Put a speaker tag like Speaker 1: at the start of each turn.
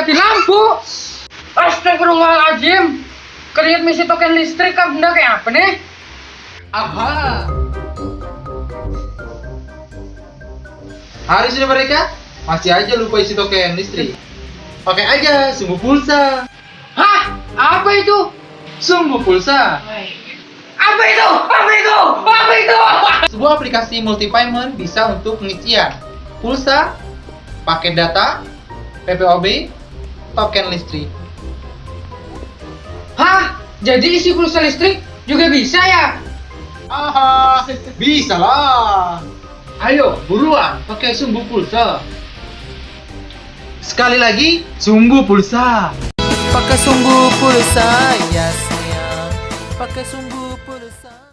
Speaker 1: mati lampu. Astagfirullahaladzim. Kalian misi token listrik kan benda kayak apa nih?
Speaker 2: Aha. Hari sudah mereka masih aja lupa isi token listrik. Pakai aja sumbu pulsa.
Speaker 1: Hah? Apa itu?
Speaker 2: Sumbu pulsa.
Speaker 1: Apa itu? Apa itu? Apa itu?
Speaker 2: Sebuah aplikasi multi payment bisa untuk pengisian pulsa, paket data, PPOB, token listrik.
Speaker 1: Hah? Jadi isi pulsa listrik juga bisa ya?
Speaker 2: Aha, bisa lah. Ayo, buruan, pakai sumbu pulsa. Sekali lagi, sumbu pulsa.
Speaker 3: Pakai sumbu pulsa ya sayang Pakai sumbu pulsa